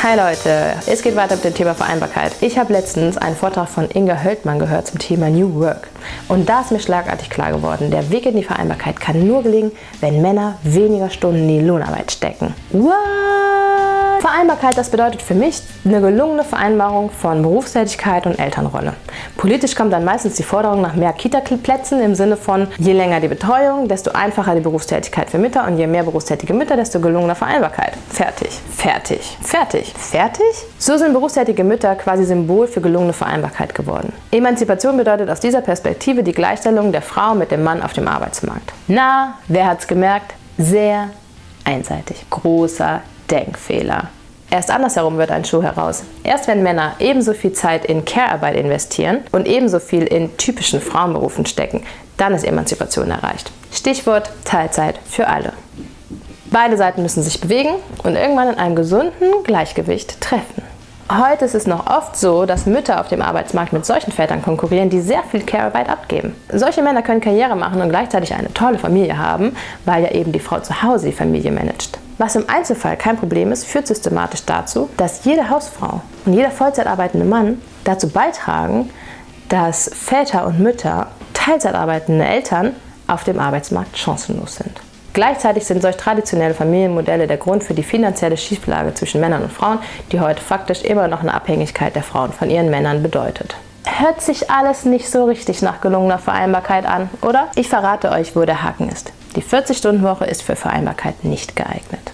Hi Leute, es geht weiter mit dem Thema Vereinbarkeit. Ich habe letztens einen Vortrag von Inga Höldmann gehört zum Thema New Work. Und da ist mir schlagartig klar geworden, der Weg in die Vereinbarkeit kann nur gelingen, wenn Männer weniger Stunden in die Lohnarbeit stecken. What? Vereinbarkeit, das bedeutet für mich eine gelungene Vereinbarung von Berufstätigkeit und Elternrolle. Politisch kommt dann meistens die Forderung nach mehr Kita-Plätzen im Sinne von je länger die Betreuung, desto einfacher die Berufstätigkeit für Mütter und je mehr berufstätige Mütter, desto gelungener Vereinbarkeit. Fertig. Fertig. Fertig. Fertig? So sind berufstätige Mütter quasi Symbol für gelungene Vereinbarkeit geworden. Emanzipation bedeutet aus dieser Perspektive die Gleichstellung der Frau mit dem Mann auf dem Arbeitsmarkt. Na, wer hat's gemerkt? Sehr einseitig. Großer Denkfehler. Erst andersherum wird ein Schuh heraus. Erst wenn Männer ebenso viel Zeit in Care-Arbeit investieren und ebenso viel in typischen Frauenberufen stecken, dann ist Emanzipation erreicht. Stichwort Teilzeit für alle. Beide Seiten müssen sich bewegen und irgendwann in einem gesunden Gleichgewicht treffen. Heute ist es noch oft so, dass Mütter auf dem Arbeitsmarkt mit solchen Vätern konkurrieren, die sehr viel Care-Arbeit abgeben. Solche Männer können Karriere machen und gleichzeitig eine tolle Familie haben, weil ja eben die Frau zu Hause die Familie managt. Was im Einzelfall kein Problem ist, führt systematisch dazu, dass jede Hausfrau und jeder Vollzeit arbeitende Mann dazu beitragen, dass Väter und Mütter, Teilzeit arbeitende Eltern auf dem Arbeitsmarkt chancenlos sind. Gleichzeitig sind solch traditionelle Familienmodelle der Grund für die finanzielle Schieflage zwischen Männern und Frauen, die heute faktisch immer noch eine Abhängigkeit der Frauen von ihren Männern bedeutet. Hört sich alles nicht so richtig nach gelungener Vereinbarkeit an, oder? Ich verrate euch, wo der Haken ist. Die 40-Stunden-Woche ist für Vereinbarkeit nicht geeignet.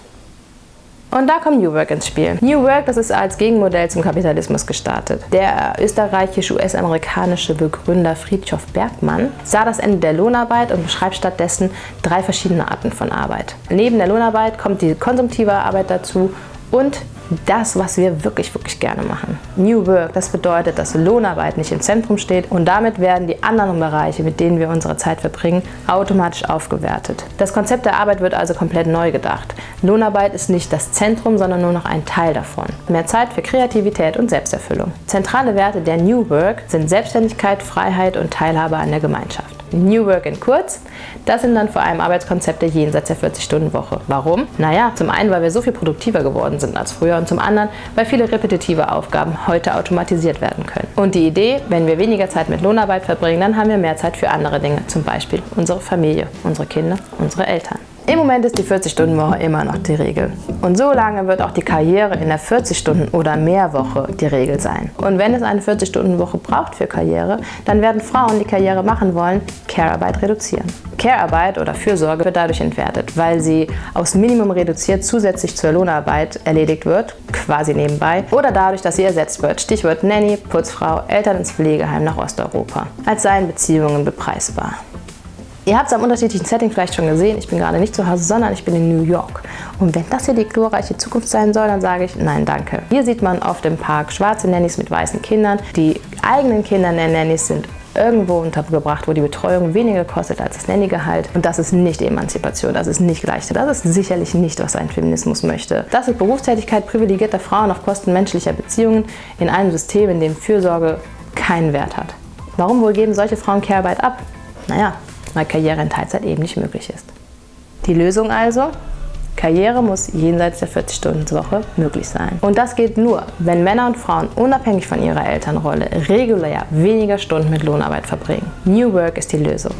Und da kommt New Work ins Spiel. New Work, das ist als Gegenmodell zum Kapitalismus gestartet. Der österreichisch-US-amerikanische Begründer Friedhof Bergmann sah das Ende der Lohnarbeit und beschreibt stattdessen drei verschiedene Arten von Arbeit. Neben der Lohnarbeit kommt die konsumtive Arbeit dazu und das, was wir wirklich, wirklich gerne machen. New Work, das bedeutet, dass Lohnarbeit nicht im Zentrum steht und damit werden die anderen Bereiche, mit denen wir unsere Zeit verbringen, automatisch aufgewertet. Das Konzept der Arbeit wird also komplett neu gedacht. Lohnarbeit ist nicht das Zentrum, sondern nur noch ein Teil davon. Mehr Zeit für Kreativität und Selbsterfüllung. Zentrale Werte der New Work sind Selbstständigkeit, Freiheit und Teilhabe an der Gemeinschaft. New Work in kurz. Das sind dann vor allem Arbeitskonzepte jenseits der 40-Stunden-Woche. Warum? Naja, zum einen, weil wir so viel produktiver geworden sind als früher und zum anderen, weil viele repetitive Aufgaben heute automatisiert werden können. Und die Idee, wenn wir weniger Zeit mit Lohnarbeit verbringen, dann haben wir mehr Zeit für andere Dinge, zum Beispiel unsere Familie, unsere Kinder, unsere Eltern. Im Moment ist die 40-Stunden-Woche immer noch die Regel. Und so lange wird auch die Karriere in der 40-Stunden- oder mehr Woche die Regel sein. Und wenn es eine 40-Stunden-Woche braucht für Karriere, dann werden Frauen, die Karriere machen wollen, Care-Arbeit reduzieren. Care-Arbeit oder Fürsorge wird dadurch entwertet, weil sie aus Minimum reduziert zusätzlich zur Lohnarbeit erledigt wird, quasi nebenbei, oder dadurch, dass sie ersetzt wird, Stichwort Nanny, Putzfrau, Eltern ins Pflegeheim nach Osteuropa, als seien Beziehungen bepreisbar. Ihr habt es am unterschiedlichen Setting vielleicht schon gesehen. Ich bin gerade nicht zu Hause, sondern ich bin in New York. Und wenn das hier die glorreiche Zukunft sein soll, dann sage ich nein, danke. Hier sieht man auf dem Park schwarze Nannies mit weißen Kindern. Die eigenen Kinder der Nannies sind irgendwo untergebracht, wo die Betreuung weniger kostet als das Nannygehalt. Und das ist nicht Emanzipation, das ist nicht Gleichheit. Das ist sicherlich nicht, was ein Feminismus möchte. Das ist Berufstätigkeit privilegierter Frauen auf Kosten menschlicher Beziehungen in einem System, in dem Fürsorge keinen Wert hat. Warum wohl geben solche Frauen Care-Arbeit ab? Naja, weil Karriere in Teilzeit eben nicht möglich ist. Die Lösung also? Karriere muss jenseits der 40-Stunden-Woche möglich sein. Und das geht nur, wenn Männer und Frauen unabhängig von ihrer Elternrolle regulär weniger Stunden mit Lohnarbeit verbringen. New Work ist die Lösung.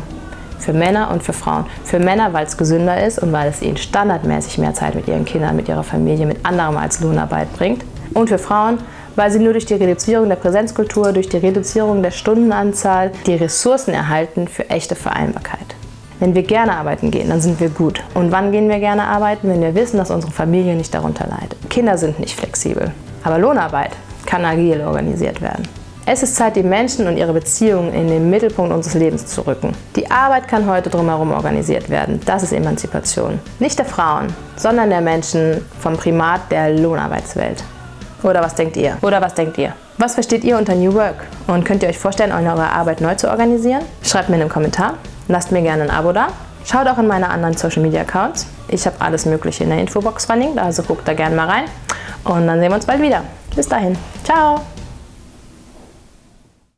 Für Männer und für Frauen. Für Männer, weil es gesünder ist und weil es ihnen standardmäßig mehr Zeit mit ihren Kindern, mit ihrer Familie, mit anderem als Lohnarbeit bringt. Und für Frauen, weil sie nur durch die Reduzierung der Präsenzkultur, durch die Reduzierung der Stundenanzahl die Ressourcen erhalten für echte Vereinbarkeit. Wenn wir gerne arbeiten gehen, dann sind wir gut. Und wann gehen wir gerne arbeiten? Wenn wir wissen, dass unsere Familie nicht darunter leidet. Kinder sind nicht flexibel. Aber Lohnarbeit kann agil organisiert werden. Es ist Zeit, die Menschen und ihre Beziehungen in den Mittelpunkt unseres Lebens zu rücken. Die Arbeit kann heute drumherum organisiert werden. Das ist Emanzipation. Nicht der Frauen, sondern der Menschen vom Primat der Lohnarbeitswelt. Oder was denkt ihr? Oder was denkt ihr? Was versteht ihr unter New Work? Und könnt ihr euch vorstellen, eure Arbeit neu zu organisieren? Schreibt mir in einem Kommentar. Lasst mir gerne ein Abo da. Schaut auch in meine anderen Social Media Accounts. Ich habe alles Mögliche in der Infobox verlinkt, also guckt da gerne mal rein. Und dann sehen wir uns bald wieder. Bis dahin. Ciao!